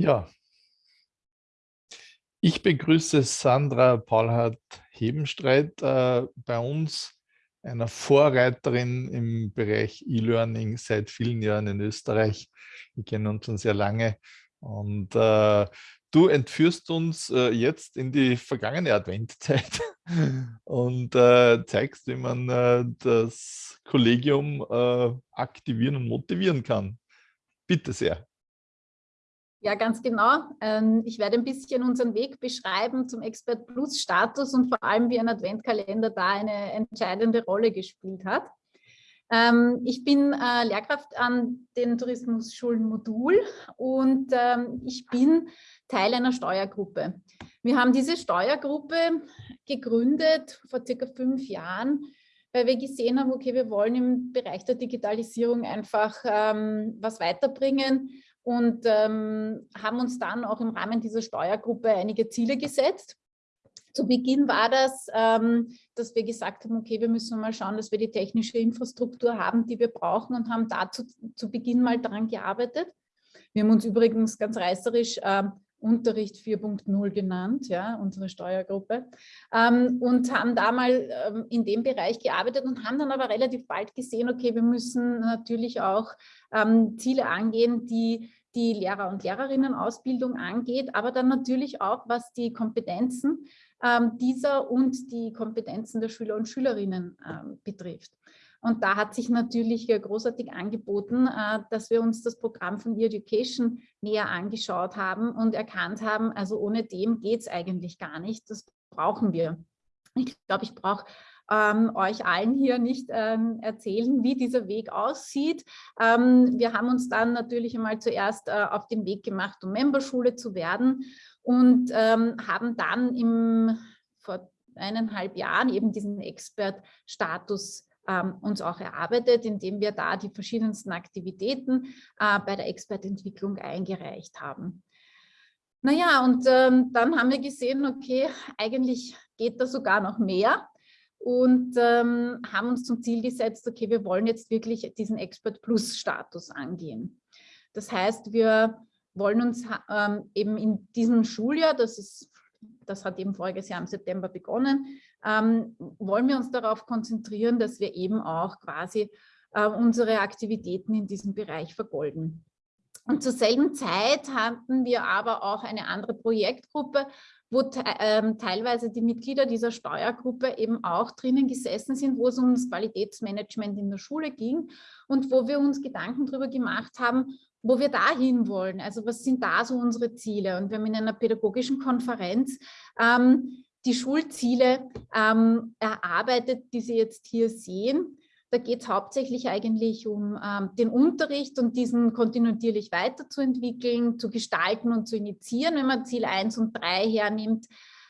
Ja, ich begrüße Sandra Paulhardt-Hebenstreit äh, bei uns, einer Vorreiterin im Bereich E-Learning seit vielen Jahren in Österreich. Wir kennen uns schon sehr lange und äh, du entführst uns äh, jetzt in die vergangene Adventzeit und äh, zeigst, wie man äh, das Kollegium äh, aktivieren und motivieren kann. Bitte sehr. Ja, ganz genau. Ähm, ich werde ein bisschen unseren Weg beschreiben zum Expert Plus Status und vor allem, wie ein Adventkalender da eine entscheidende Rolle gespielt hat. Ähm, ich bin äh, Lehrkraft an den Tourismusschulen Modul und ähm, ich bin Teil einer Steuergruppe. Wir haben diese Steuergruppe gegründet vor circa fünf Jahren, weil wir gesehen haben, okay, wir wollen im Bereich der Digitalisierung einfach was weiterbringen und ähm, haben uns dann auch im Rahmen dieser Steuergruppe einige Ziele gesetzt. Zu Beginn war das, ähm, dass wir gesagt haben, okay, wir müssen mal schauen, dass wir die technische Infrastruktur haben, die wir brauchen und haben dazu zu Beginn mal daran gearbeitet. Wir haben uns übrigens ganz reißerisch äh, Unterricht 4.0 genannt, ja, unsere Steuergruppe, ähm, und haben da mal ähm, in dem Bereich gearbeitet und haben dann aber relativ bald gesehen, okay, wir müssen natürlich auch ähm, Ziele angehen, die die Lehrer- und Lehrerinnenausbildung angeht, aber dann natürlich auch, was die Kompetenzen ähm, dieser und die Kompetenzen der Schüler und Schülerinnen ähm, betrifft. Und da hat sich natürlich großartig angeboten, äh, dass wir uns das Programm von E-Education näher angeschaut haben und erkannt haben, also ohne dem geht es eigentlich gar nicht, das brauchen wir. Ich glaube, ich brauche ähm, euch allen hier nicht ähm, erzählen, wie dieser Weg aussieht. Ähm, wir haben uns dann natürlich einmal zuerst äh, auf den Weg gemacht, um Memberschule zu werden und ähm, haben dann im, vor eineinhalb Jahren eben diesen Expert-Status ähm, uns auch erarbeitet, indem wir da die verschiedensten Aktivitäten äh, bei der Expertentwicklung eingereicht haben. Naja, und ähm, dann haben wir gesehen, okay, eigentlich geht da sogar noch mehr und ähm, haben uns zum Ziel gesetzt, okay, wir wollen jetzt wirklich diesen Expert Plus Status angehen. Das heißt, wir wollen uns ähm, eben in diesem Schuljahr, das ist das hat eben voriges Jahr im September begonnen, ähm, wollen wir uns darauf konzentrieren, dass wir eben auch quasi äh, unsere Aktivitäten in diesem Bereich vergolden. Und zur selben Zeit hatten wir aber auch eine andere Projektgruppe, wo te ähm, teilweise die Mitglieder dieser Steuergruppe eben auch drinnen gesessen sind, wo es um das Qualitätsmanagement in der Schule ging und wo wir uns Gedanken darüber gemacht haben, wo wir dahin wollen. Also was sind da so unsere Ziele? Und wir haben in einer pädagogischen Konferenz ähm, die Schulziele ähm, erarbeitet, die Sie jetzt hier sehen. Da geht es hauptsächlich eigentlich um ähm, den Unterricht und diesen kontinuierlich weiterzuentwickeln, zu gestalten und zu initiieren, wenn man Ziel 1 und 3 hernimmt.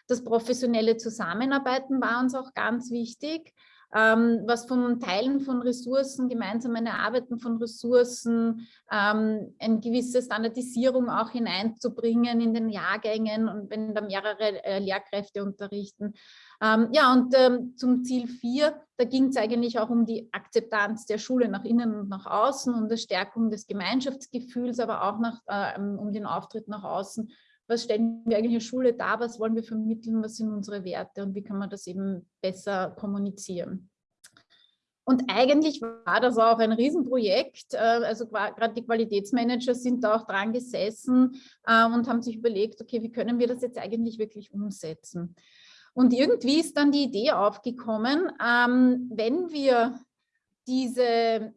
Das professionelle Zusammenarbeiten war uns auch ganz wichtig ähm, was vom Teilen von Ressourcen, gemeinsamen Erarbeiten von Ressourcen, ähm, eine gewisse Standardisierung auch hineinzubringen in den Jahrgängen und wenn da mehrere äh, Lehrkräfte unterrichten. Ähm, ja, und ähm, zum Ziel 4, da ging es eigentlich auch um die Akzeptanz der Schule nach innen und nach außen, um die Stärkung des Gemeinschaftsgefühls, aber auch nach, äh, um den Auftritt nach außen was stellen wir eigentlich in der Schule dar, was wollen wir vermitteln, was sind unsere Werte und wie kann man das eben besser kommunizieren. Und eigentlich war das auch ein Riesenprojekt. Äh, also gerade die Qualitätsmanager sind da auch dran gesessen äh, und haben sich überlegt, okay, wie können wir das jetzt eigentlich wirklich umsetzen? Und irgendwie ist dann die Idee aufgekommen, ähm, wenn wir diese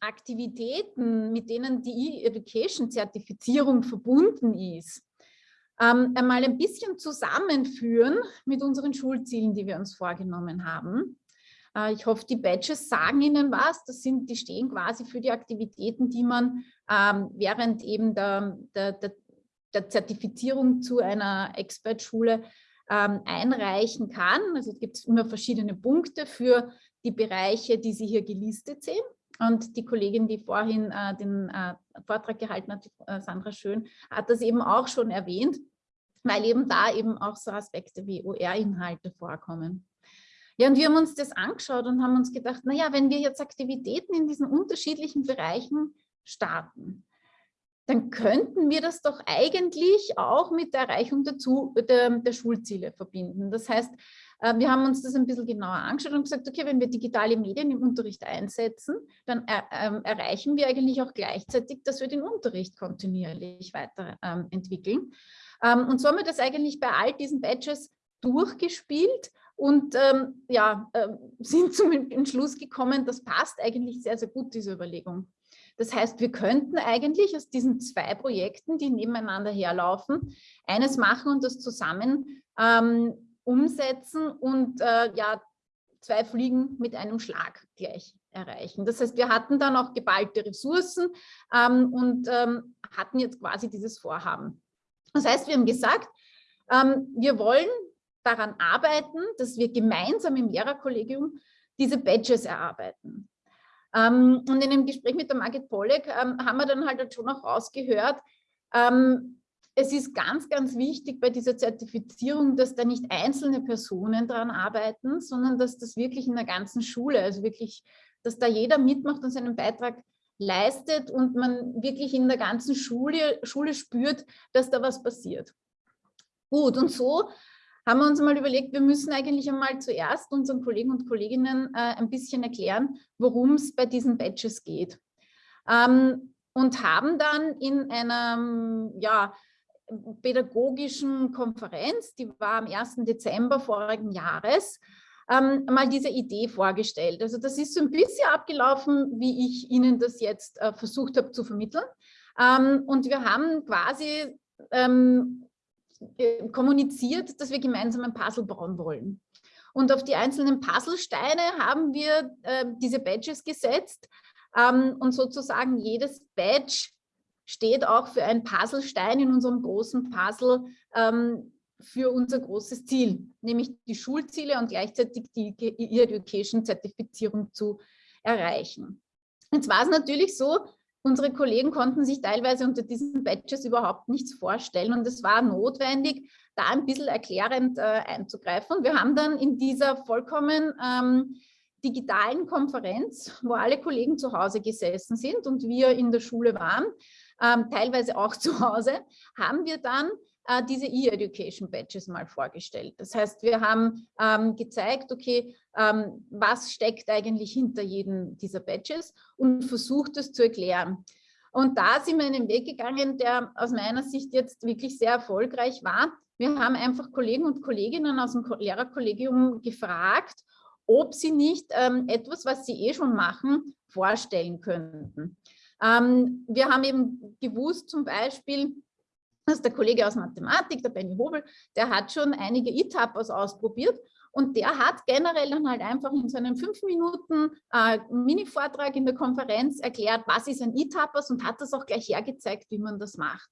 Aktivitäten, mit denen die E-Education-Zertifizierung verbunden ist, ähm, einmal ein bisschen zusammenführen mit unseren Schulzielen, die wir uns vorgenommen haben. Äh, ich hoffe, die Badges sagen Ihnen was. Das sind, die stehen quasi für die Aktivitäten, die man ähm, während eben der, der, der, der, Zertifizierung zu einer Expertschule ähm, einreichen kann. Also es gibt immer verschiedene Punkte für die Bereiche, die Sie hier gelistet sehen. Und die Kollegin, die vorhin äh, den äh, Vortrag gehalten hat, äh, Sandra Schön, hat das eben auch schon erwähnt, weil eben da eben auch so Aspekte wie OR-Inhalte vorkommen. Ja, und wir haben uns das angeschaut und haben uns gedacht, naja, wenn wir jetzt Aktivitäten in diesen unterschiedlichen Bereichen starten, dann könnten wir das doch eigentlich auch mit der Erreichung der, der, der Schulziele verbinden. Das heißt, wir haben uns das ein bisschen genauer angeschaut und gesagt, okay, wenn wir digitale Medien im Unterricht einsetzen, dann er, ähm, erreichen wir eigentlich auch gleichzeitig, dass wir den Unterricht kontinuierlich weiterentwickeln. Ähm, ähm, und so haben wir das eigentlich bei all diesen Badges durchgespielt und ähm, ja, äh, sind zum Entschluss gekommen, das passt eigentlich sehr, sehr gut, diese Überlegung. Das heißt, wir könnten eigentlich aus diesen zwei Projekten, die nebeneinander herlaufen, eines machen und das zusammen ähm, umsetzen und äh, ja, zwei Fliegen mit einem Schlag gleich erreichen. Das heißt, wir hatten dann auch geballte Ressourcen ähm, und ähm, hatten jetzt quasi dieses Vorhaben. Das heißt, wir haben gesagt, ähm, wir wollen daran arbeiten, dass wir gemeinsam im Lehrerkollegium diese Badges erarbeiten. Ähm, und in dem Gespräch mit der Margit Pollack ähm, haben wir dann halt schon auch rausgehört, ähm, es ist ganz, ganz wichtig bei dieser Zertifizierung, dass da nicht einzelne Personen daran arbeiten, sondern dass das wirklich in der ganzen Schule, also wirklich, dass da jeder mitmacht und seinen Beitrag leistet und man wirklich in der ganzen Schule, Schule spürt, dass da was passiert. Gut, und so haben wir uns mal überlegt, wir müssen eigentlich einmal zuerst unseren Kollegen und Kolleginnen äh, ein bisschen erklären, worum es bei diesen Badges geht. Ähm, und haben dann in einer ja, pädagogischen Konferenz, die war am 1. Dezember vorigen Jahres, ähm, mal diese Idee vorgestellt. Also das ist so ein bisschen abgelaufen, wie ich Ihnen das jetzt äh, versucht habe zu vermitteln. Ähm, und wir haben quasi ähm, äh, kommuniziert, dass wir gemeinsam ein Puzzle bauen wollen. Und auf die einzelnen Puzzlesteine haben wir äh, diese Badges gesetzt ähm, und sozusagen jedes Badge steht auch für einen Puzzlestein in unserem großen Puzzle ähm, für unser großes Ziel, nämlich die Schulziele und gleichzeitig die E-Education-Zertifizierung zu erreichen. Jetzt war es natürlich so, unsere Kollegen konnten sich teilweise unter diesen Badges überhaupt nichts vorstellen und es war notwendig, da ein bisschen erklärend äh, einzugreifen. Wir haben dann in dieser vollkommen ähm, digitalen Konferenz, wo alle Kollegen zu Hause gesessen sind und wir in der Schule waren, ähm, teilweise auch zu Hause, haben wir dann äh, diese E-Education Badges mal vorgestellt. Das heißt, wir haben ähm, gezeigt, okay, ähm, was steckt eigentlich hinter jedem dieser Badges und versucht es zu erklären. Und da sind wir einen Weg gegangen, der aus meiner Sicht jetzt wirklich sehr erfolgreich war. Wir haben einfach Kollegen und Kolleginnen aus dem Lehrerkollegium gefragt, ob sie nicht ähm, etwas, was sie eh schon machen, vorstellen könnten. Ähm, wir haben eben gewusst zum Beispiel, dass der Kollege aus Mathematik, der Benny Hobel, der hat schon einige E-Tappers ausprobiert und der hat generell dann halt einfach in seinen fünf Minuten äh, Mini-Vortrag in der Konferenz erklärt, was ist ein E-Tappers und hat das auch gleich hergezeigt, wie man das macht.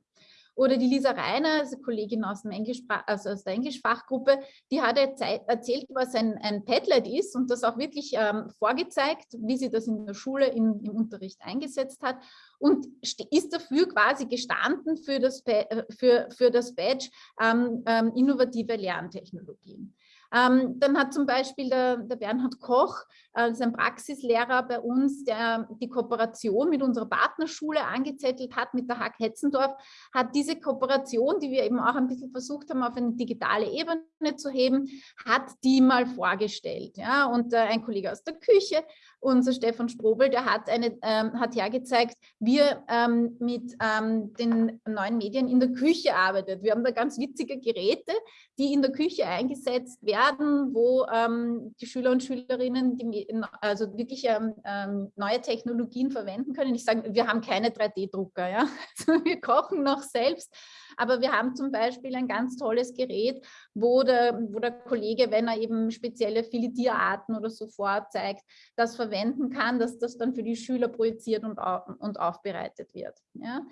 Oder die Lisa Reiner, also Kollegin aus, dem Englisch, also aus der Englischfachgruppe, die hat erzählt, was ein, ein Padlet ist und das auch wirklich ähm, vorgezeigt, wie sie das in der Schule in, im Unterricht eingesetzt hat und ist dafür quasi gestanden für das, äh, für, für das Badge ähm, ähm, innovative Lerntechnologien. Ähm, dann hat zum Beispiel der, der Bernhard Koch, äh, ein Praxislehrer bei uns, der die Kooperation mit unserer Partnerschule angezettelt hat, mit der Hack Hetzendorf, hat diese Kooperation, die wir eben auch ein bisschen versucht haben, auf eine digitale Ebene zu heben, hat die mal vorgestellt. Ja? Und äh, ein Kollege aus der Küche unser Stefan Strobel, der hat, eine, ähm, hat hergezeigt, wie er ähm, mit ähm, den neuen Medien in der Küche arbeitet. Wir haben da ganz witzige Geräte, die in der Küche eingesetzt werden, wo ähm, die Schüler und Schülerinnen die, also wirklich ähm, ähm, neue Technologien verwenden können. Ich sage, wir haben keine 3D-Drucker, ja? Also wir kochen noch selbst, aber wir haben zum Beispiel ein ganz tolles Gerät, wo der, wo der Kollege, wenn er eben spezielle Filetierarten oder so vorzeigt, das verwenden kann, dass das dann für die Schüler projiziert und, und aufbereitet wird. Ja.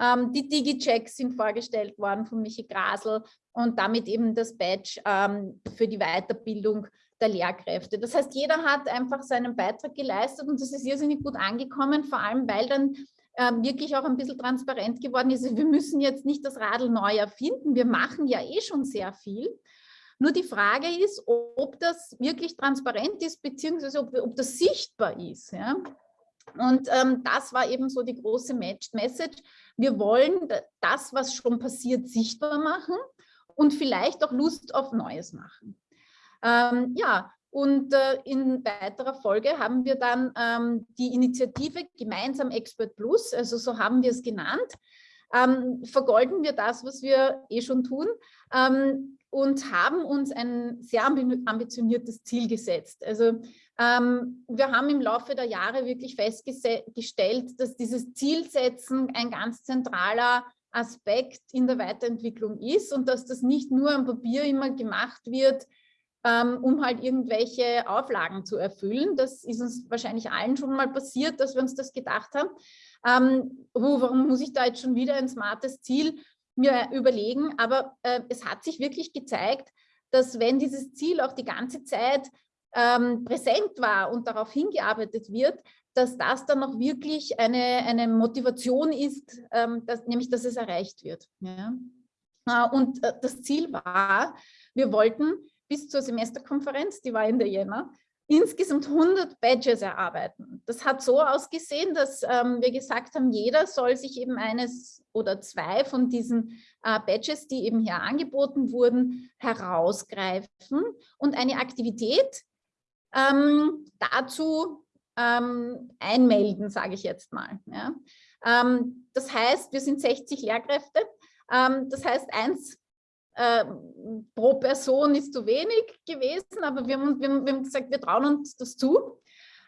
Ähm, die Digi-Checks sind vorgestellt worden von Michi Grasel und damit eben das Badge ähm, für die Weiterbildung der Lehrkräfte. Das heißt, jeder hat einfach seinen Beitrag geleistet und das ist irrsinnig gut angekommen, vor allem weil dann wirklich auch ein bisschen transparent geworden ist. Wir müssen jetzt nicht das Radl neu erfinden, wir machen ja eh schon sehr viel. Nur die Frage ist, ob das wirklich transparent ist, beziehungsweise ob, ob das sichtbar ist. Ja? Und ähm, das war eben so die große Message. Wir wollen das, was schon passiert, sichtbar machen und vielleicht auch Lust auf Neues machen. Ähm, ja, und äh, in weiterer Folge haben wir dann ähm, die Initiative Gemeinsam Expert Plus, also so haben wir es genannt, ähm, vergolden wir das, was wir eh schon tun ähm, und haben uns ein sehr ambitioniertes Ziel gesetzt. Also ähm, wir haben im Laufe der Jahre wirklich festgestellt, dass dieses Zielsetzen ein ganz zentraler Aspekt in der Weiterentwicklung ist und dass das nicht nur am Papier immer gemacht wird, um halt irgendwelche Auflagen zu erfüllen. Das ist uns wahrscheinlich allen schon mal passiert, dass wir uns das gedacht haben. Ähm, oh, warum muss ich da jetzt schon wieder ein smartes Ziel mir überlegen? Aber äh, es hat sich wirklich gezeigt, dass wenn dieses Ziel auch die ganze Zeit ähm, präsent war und darauf hingearbeitet wird, dass das dann auch wirklich eine, eine Motivation ist, ähm, dass, nämlich dass es erreicht wird. Ja? Äh, und äh, das Ziel war, wir wollten bis zur Semesterkonferenz, die war in der Jänner, insgesamt 100 Badges erarbeiten. Das hat so ausgesehen, dass ähm, wir gesagt haben, jeder soll sich eben eines oder zwei von diesen äh, Badges, die eben hier angeboten wurden, herausgreifen und eine Aktivität ähm, dazu ähm, einmelden, sage ich jetzt mal. Ja. Ähm, das heißt, wir sind 60 Lehrkräfte. Ähm, das heißt, eins äh, pro Person ist zu wenig gewesen, aber wir haben, wir haben gesagt, wir trauen uns das zu.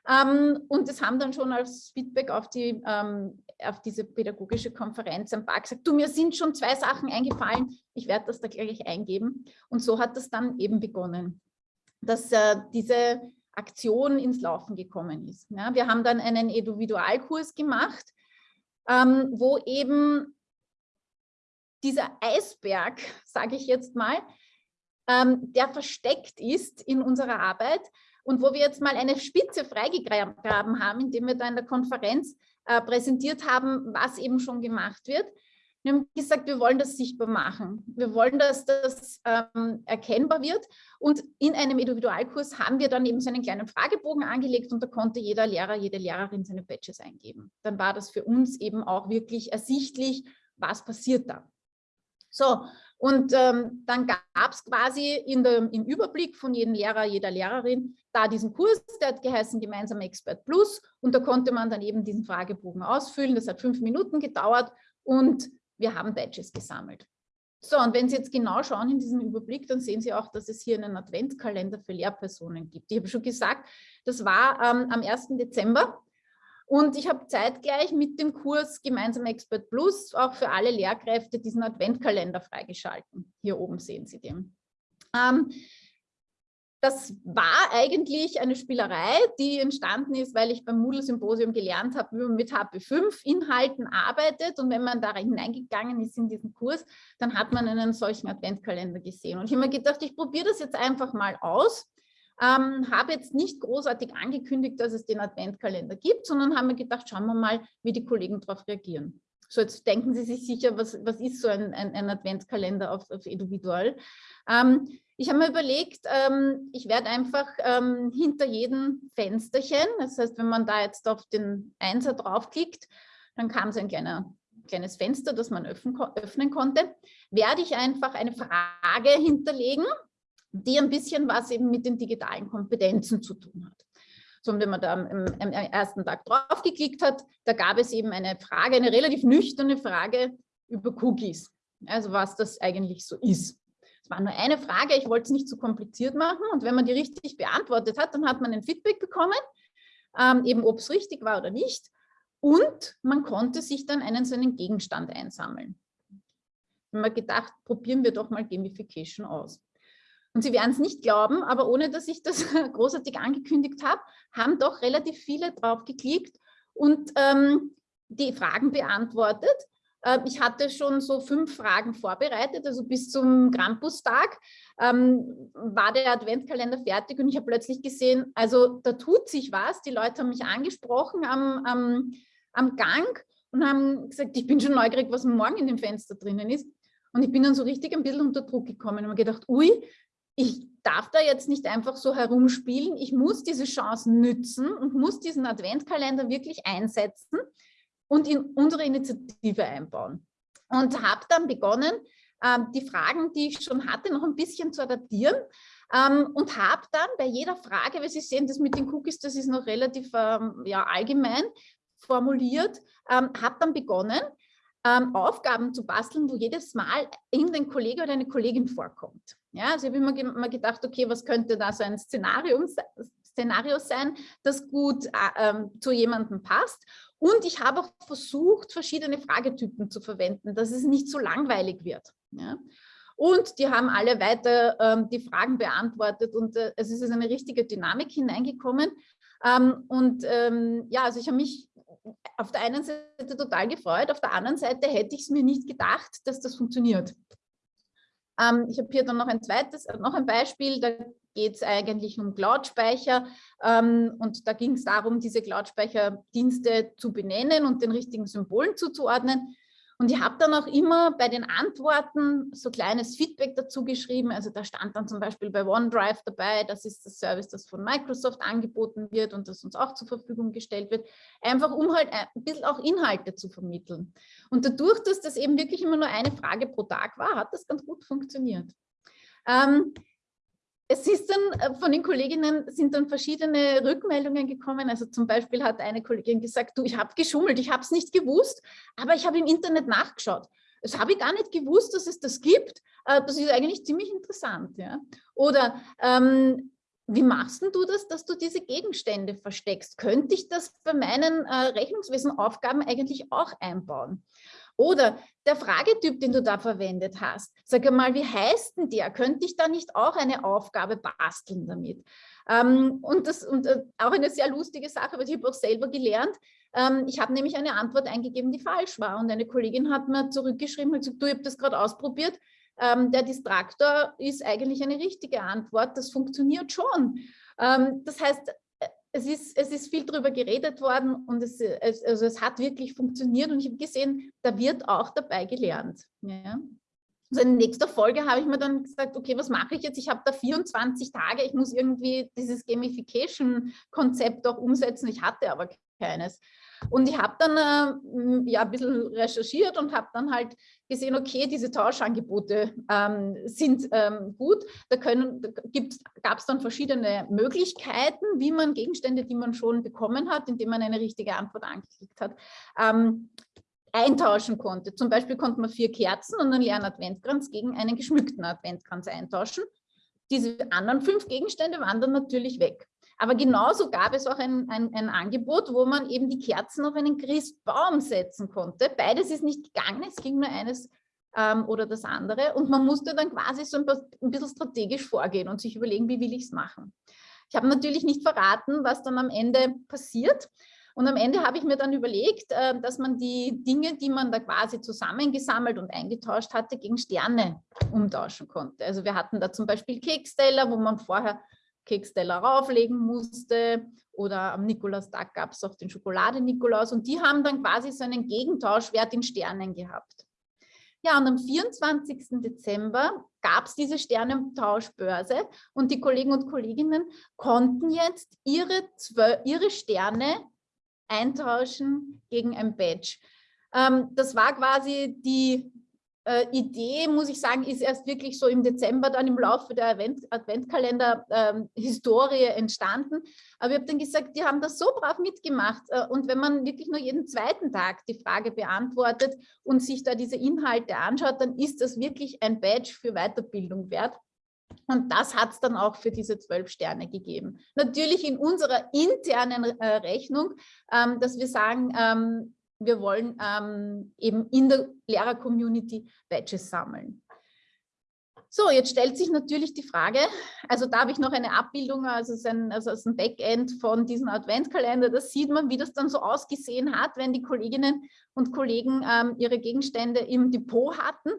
Ähm, und das haben dann schon als Feedback auf, die, ähm, auf diese pädagogische Konferenz ein paar gesagt, du, mir sind schon zwei Sachen eingefallen, ich werde das da gleich eingeben. Und so hat das dann eben begonnen dass äh, diese Aktion ins Laufen gekommen ist. Ja, wir haben dann einen Individualkurs gemacht, ähm, wo eben dieser Eisberg, sage ich jetzt mal, ähm, der versteckt ist in unserer Arbeit und wo wir jetzt mal eine Spitze freigegraben haben, indem wir da in der Konferenz äh, präsentiert haben, was eben schon gemacht wird. Wir haben gesagt, wir wollen das sichtbar machen. Wir wollen, dass das ähm, erkennbar wird. Und in einem Individualkurs haben wir dann eben so einen kleinen Fragebogen angelegt und da konnte jeder Lehrer, jede Lehrerin seine Badges eingeben. Dann war das für uns eben auch wirklich ersichtlich, was passiert da. So, und ähm, dann gab es quasi in der, im Überblick von jedem Lehrer, jeder Lehrerin da diesen Kurs, der hat geheißen Gemeinsam Expert Plus und da konnte man dann eben diesen Fragebogen ausfüllen. Das hat fünf Minuten gedauert und wir haben Badges gesammelt. So, und wenn Sie jetzt genau schauen in diesem Überblick, dann sehen Sie auch, dass es hier einen Adventskalender für Lehrpersonen gibt. Ich habe schon gesagt, das war ähm, am 1. Dezember und ich habe zeitgleich mit dem Kurs Gemeinsam Expert Plus auch für alle Lehrkräfte diesen Adventkalender freigeschalten. Hier oben sehen Sie den. Ähm, das war eigentlich eine Spielerei, die entstanden ist, weil ich beim Moodle-Symposium gelernt habe, wie man mit HP5-Inhalten arbeitet. Und wenn man da hineingegangen ist in diesen Kurs, dann hat man einen solchen Adventkalender gesehen. Und ich habe mir gedacht, ich probiere das jetzt einfach mal aus. Ähm, habe jetzt nicht großartig angekündigt, dass es den Adventkalender gibt, sondern habe mir gedacht, schauen wir mal, wie die Kollegen darauf reagieren. So, jetzt denken Sie sich sicher, was, was ist so ein, ein, ein Adventskalender auf, auf Individual? Ähm, ich habe mir überlegt, ähm, ich werde einfach ähm, hinter jedem Fensterchen, das heißt, wenn man da jetzt auf den Einser draufklickt, dann kam so ein kleiner, kleines Fenster, das man öffnen, öffnen konnte, werde ich einfach eine Frage hinterlegen, die ein bisschen was eben mit den digitalen Kompetenzen zu tun hat. So, und wenn man da am, am, ersten Tag draufgeklickt hat, da gab es eben eine Frage, eine relativ nüchterne Frage über Cookies, also was das eigentlich so ist. Es war nur eine Frage, ich wollte es nicht zu kompliziert machen und wenn man die richtig beantwortet hat, dann hat man ein Feedback bekommen, ähm, eben ob es richtig war oder nicht und man konnte sich dann einen so einen Gegenstand einsammeln. Ich habe mir gedacht, probieren wir doch mal Gamification aus. Und Sie werden es nicht glauben, aber ohne dass ich das großartig angekündigt habe, haben doch relativ viele drauf geklickt und ähm, die Fragen beantwortet. Äh, ich hatte schon so fünf Fragen vorbereitet, also bis zum Krampustag ähm, war der Adventkalender fertig und ich habe plötzlich gesehen, also da tut sich was. Die Leute haben mich angesprochen am, am, am Gang und haben gesagt, ich bin schon neugierig, was morgen in dem Fenster drinnen ist. Und ich bin dann so richtig ein bisschen unter Druck gekommen und habe gedacht, ui, ich darf da jetzt nicht einfach so herumspielen. Ich muss diese Chance nützen und muss diesen Adventkalender wirklich einsetzen und in unsere Initiative einbauen. Und habe dann begonnen, ähm, die Fragen, die ich schon hatte, noch ein bisschen zu adaptieren ähm, und habe dann bei jeder Frage, weil Sie sehen, das mit den Cookies, das ist noch relativ ähm, ja, allgemein formuliert, habe dann begonnen, Aufgaben zu basteln, wo jedes Mal irgendein Kollege oder eine Kollegin vorkommt. Ja, also ich habe immer, immer gedacht, okay, was könnte da so ein Szenario, Szenario sein, das gut äh, ähm, zu jemandem passt. Und ich habe auch versucht, verschiedene Fragetypen zu verwenden, dass es nicht so langweilig wird. Ja. Und die haben alle weiter ähm, die Fragen beantwortet und äh, es ist eine richtige Dynamik hineingekommen. Ähm, und ähm, ja, also ich habe mich auf der einen Seite total gefreut, auf der anderen Seite hätte ich es mir nicht gedacht, dass das funktioniert. Ähm, ich habe hier dann noch ein zweites, äh, noch ein Beispiel, da geht es eigentlich um Cloud-Speicher ähm, und da ging es darum, diese Cloud-Speicherdienste zu benennen und den richtigen Symbolen zuzuordnen. Und ich habe dann auch immer bei den Antworten so kleines Feedback dazu geschrieben. Also da stand dann zum Beispiel bei OneDrive dabei, das ist das Service, das von Microsoft angeboten wird und das uns auch zur Verfügung gestellt wird. Einfach um halt ein bisschen auch Inhalte zu vermitteln. Und dadurch, dass das eben wirklich immer nur eine Frage pro Tag war, hat das ganz gut funktioniert. Ähm, es ist dann äh, von den Kolleginnen sind dann verschiedene Rückmeldungen gekommen. Also zum Beispiel hat eine Kollegin gesagt, du, ich habe geschummelt, ich habe es nicht gewusst, aber ich habe im Internet nachgeschaut. Das habe ich gar nicht gewusst, dass es das gibt. Äh, das ist eigentlich ziemlich interessant. Ja? Oder ähm, wie machst du das, dass du diese Gegenstände versteckst? Könnte ich das bei meinen äh, Rechnungswesenaufgaben eigentlich auch einbauen? Oder der Fragetyp, den du da verwendet hast, sag mal, wie heißt denn der? Könnte ich da nicht auch eine Aufgabe basteln damit? Ähm, und das und äh, auch eine sehr lustige Sache, weil ich habe auch selber gelernt. Ähm, ich habe nämlich eine Antwort eingegeben, die falsch war. Und eine Kollegin hat mir zurückgeschrieben und gesagt, du, ich habe das gerade ausprobiert. Ähm, der Distraktor ist eigentlich eine richtige Antwort. Das funktioniert schon. Ähm, das heißt, es ist, es ist viel darüber geredet worden und es, es, also es hat wirklich funktioniert und ich habe gesehen, da wird auch dabei gelernt. Ja. Also in nächster Folge habe ich mir dann gesagt, okay, was mache ich jetzt? Ich habe da 24 Tage, ich muss irgendwie dieses Gamification-Konzept auch umsetzen. Ich hatte aber keines. Und ich habe dann äh, ja, ein bisschen recherchiert und habe dann halt gesehen, okay, diese Tauschangebote ähm, sind ähm, gut. Da, da gab es dann verschiedene Möglichkeiten, wie man Gegenstände, die man schon bekommen hat, indem man eine richtige Antwort angeklickt hat, ähm, eintauschen konnte. Zum Beispiel konnte man vier Kerzen und einen leeren Adventkranz gegen einen geschmückten Adventkranz eintauschen. Diese anderen fünf Gegenstände waren dann natürlich weg. Aber genauso gab es auch ein, ein, ein, Angebot, wo man eben die Kerzen auf einen Christbaum setzen konnte. Beides ist nicht gegangen, es ging nur eines ähm, oder das andere. Und man musste dann quasi so ein, ein bisschen strategisch vorgehen und sich überlegen, wie will ich es machen. Ich habe natürlich nicht verraten, was dann am Ende passiert. Und am Ende habe ich mir dann überlegt, äh, dass man die Dinge, die man da quasi zusammengesammelt und eingetauscht hatte, gegen Sterne umtauschen konnte. Also wir hatten da zum Beispiel Keksteller, wo man vorher Keksteller rauflegen musste oder am Nikolaustag gab es auch den Schokolade-Nikolaus und die haben dann quasi so einen Gegentauschwert in Sternen gehabt. Ja, und am 24. Dezember gab es diese Sternentauschbörse und die Kollegen und Kolleginnen konnten jetzt ihre, ihre Sterne eintauschen gegen ein Badge. Ähm, das war quasi die äh, Idee, muss ich sagen, ist erst wirklich so im Dezember dann im Laufe der Advent Adventkalender-Historie ähm, entstanden. Aber ich habe dann gesagt, die haben das so brav mitgemacht. Äh, und wenn man wirklich nur jeden zweiten Tag die Frage beantwortet und sich da diese Inhalte anschaut, dann ist das wirklich ein Badge für Weiterbildung wert. Und das hat es dann auch für diese zwölf Sterne gegeben. Natürlich in unserer internen äh, Rechnung, ähm, dass wir sagen, ähm, wir wollen ähm, eben in der Lehrer-Community Badges sammeln. So, jetzt stellt sich natürlich die Frage, also da habe ich noch eine Abbildung, also es also ist ein Backend von diesem Adventskalender, da sieht man, wie das dann so ausgesehen hat, wenn die Kolleginnen und Kollegen ähm, ihre Gegenstände im Depot hatten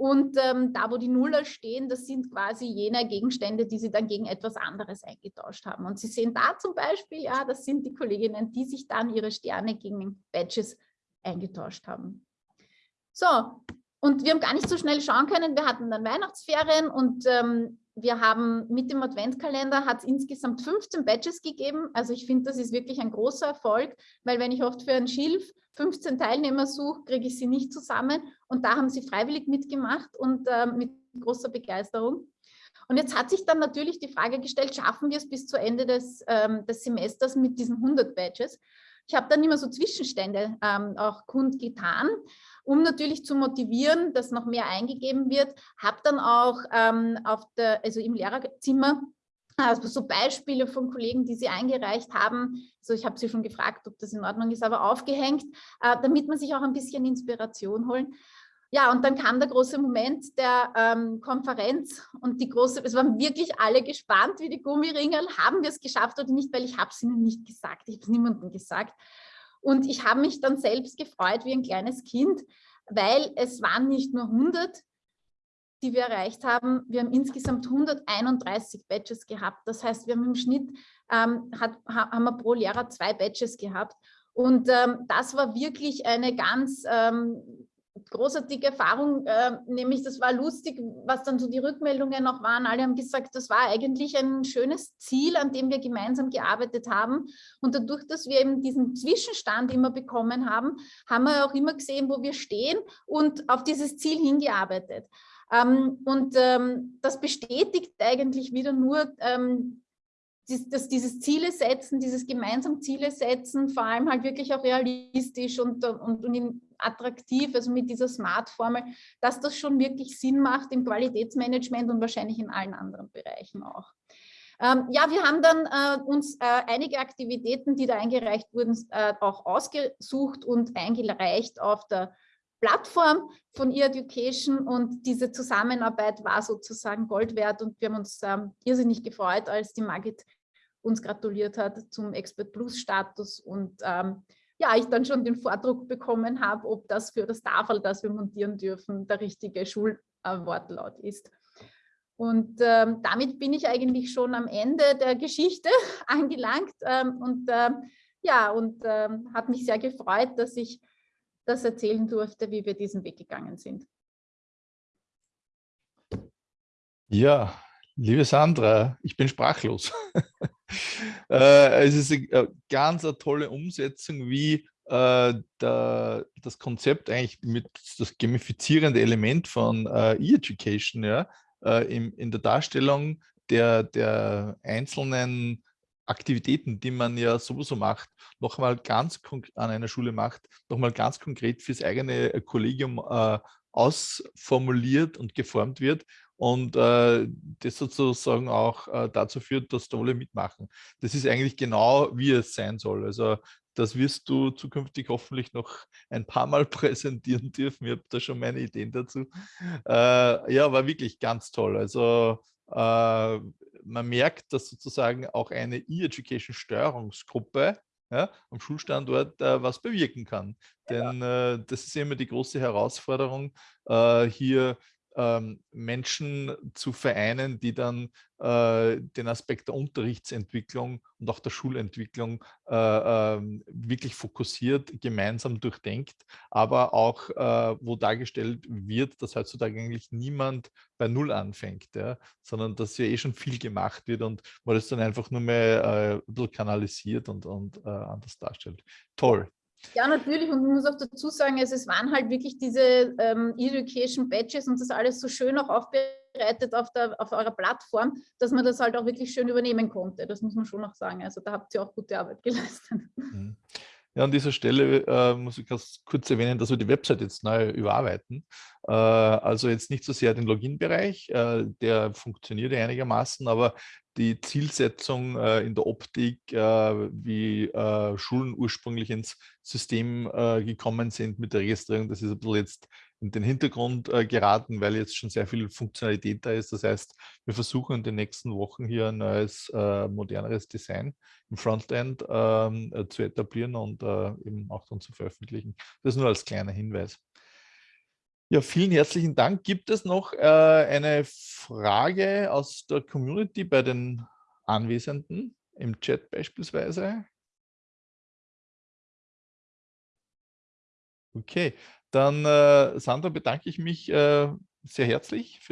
und ähm, da, wo die Nuller stehen, das sind quasi jene Gegenstände, die sie dann gegen etwas anderes eingetauscht haben. Und Sie sehen da zum Beispiel, ja, das sind die Kolleginnen, die sich dann ihre Sterne gegen Badges eingetauscht haben. So, und wir haben gar nicht so schnell schauen können. Wir hatten dann Weihnachtsferien und ähm, wir haben mit dem Adventkalender hat es insgesamt 15 Badges gegeben. Also ich finde, das ist wirklich ein großer Erfolg, weil wenn ich oft für ein Schilf 15 Teilnehmer suche, kriege ich sie nicht zusammen. Und da haben sie freiwillig mitgemacht und äh, mit großer Begeisterung. Und jetzt hat sich dann natürlich die Frage gestellt, schaffen wir es bis zu Ende des, ähm, des Semesters mit diesen 100 Badges? Ich habe dann immer so Zwischenstände ähm, auch kundgetan, um natürlich zu motivieren, dass noch mehr eingegeben wird. Habe dann auch ähm, auf der, also im Lehrerzimmer also so Beispiele von Kollegen, die sie eingereicht haben. Also ich habe sie schon gefragt, ob das in Ordnung ist, aber aufgehängt, äh, damit man sich auch ein bisschen Inspiration holen. Ja, und dann kam der große Moment der ähm, Konferenz und die große, es waren wirklich alle gespannt wie die Gummiringel, haben wir es geschafft oder nicht, weil ich habe es ihnen nicht gesagt, ich habe es niemandem gesagt. Und ich habe mich dann selbst gefreut wie ein kleines Kind, weil es waren nicht nur 100, die wir erreicht haben. Wir haben insgesamt 131 Badges gehabt. Das heißt, wir haben im Schnitt, ähm, hat, haben wir pro Lehrer zwei Badges gehabt. Und ähm, das war wirklich eine ganz ähm, großartige Erfahrung, äh, nämlich das war lustig, was dann so die Rückmeldungen noch waren. Alle haben gesagt, das war eigentlich ein schönes Ziel, an dem wir gemeinsam gearbeitet haben. Und dadurch, dass wir eben diesen Zwischenstand immer bekommen haben, haben wir auch immer gesehen, wo wir stehen und auf dieses Ziel hingearbeitet. Ähm, und ähm, das bestätigt eigentlich wieder nur, ähm, dass dieses Ziele setzen, dieses gemeinsam Ziele setzen, vor allem halt wirklich auch realistisch und, und, und attraktiv, also mit dieser Smart-Formel, dass das schon wirklich Sinn macht im Qualitätsmanagement und wahrscheinlich in allen anderen Bereichen auch. Ähm, ja, wir haben dann äh, uns äh, einige Aktivitäten, die da eingereicht wurden, äh, auch ausgesucht und eingereicht auf der Plattform von E-Education und diese Zusammenarbeit war sozusagen Gold wert und wir haben uns ähm, irrsinnig gefreut, als die Margit uns gratuliert hat zum Expert Plus Status und ähm, ja, ich dann schon den Vordruck bekommen habe, ob das für das Tafel, das wir montieren dürfen, der richtige Schulwortlaut ist. Und ähm, damit bin ich eigentlich schon am Ende der Geschichte angelangt ähm, und ähm, ja, und ähm, hat mich sehr gefreut, dass ich das erzählen durfte, wie wir diesen Weg gegangen sind. Ja, liebe Sandra, ich bin sprachlos. äh, es ist eine ganz eine tolle Umsetzung, wie äh, der, das Konzept eigentlich mit das gamifizierende Element von äh, E-Education ja, äh, in, in der Darstellung der, der einzelnen Aktivitäten, die man ja sowieso macht, nochmal ganz an einer Schule macht, nochmal ganz konkret fürs eigene Kollegium äh, ausformuliert und geformt wird und äh, das sozusagen auch äh, dazu führt, dass da alle mitmachen. Das ist eigentlich genau, wie es sein soll. Also das wirst du zukünftig hoffentlich noch ein paar Mal präsentieren dürfen. Ich habe da schon meine Ideen dazu. Äh, ja, war wirklich ganz toll. Also äh, man merkt, dass sozusagen auch eine E-Education-Steuerungsgruppe ja, am Schulstandort äh, was bewirken kann. Denn äh, das ist immer die große Herausforderung, äh, hier ähm, Menschen zu vereinen, die dann äh, den Aspekt der Unterrichtsentwicklung und auch der Schulentwicklung äh, äh, wirklich fokussiert, gemeinsam durchdenkt, aber auch, äh, wo dargestellt wird, dass heutzutage eigentlich niemand bei Null anfängt, ja, sondern dass ja eh schon viel gemacht wird und man das dann einfach nur mehr äh, ein bisschen kanalisiert und, und äh, anders darstellt. Toll. Ja, natürlich. Und ich muss auch dazu sagen, es waren halt wirklich diese ähm, Education Badges und das alles so schön auch aufbereitet auf, der, auf eurer Plattform, dass man das halt auch wirklich schön übernehmen konnte. Das muss man schon noch sagen. Also da habt ihr auch gute Arbeit geleistet. Mhm. Ja, an dieser Stelle äh, muss ich ganz kurz erwähnen, dass wir die Website jetzt neu überarbeiten. Äh, also jetzt nicht so sehr den Login-Bereich, äh, der funktioniert einigermaßen, aber die Zielsetzung äh, in der Optik, äh, wie äh, Schulen ursprünglich ins System gekommen sind mit der Registrierung, das ist ein bisschen jetzt in den Hintergrund geraten, weil jetzt schon sehr viel Funktionalität da ist. Das heißt, wir versuchen in den nächsten Wochen hier ein neues, moderneres Design im Frontend ähm, zu etablieren und eben auch dann zu veröffentlichen. Das nur als kleiner Hinweis. Ja, vielen herzlichen Dank. Gibt es noch äh, eine Frage aus der Community bei den Anwesenden im Chat beispielsweise? Okay, dann äh, Sandra bedanke ich mich äh, sehr herzlich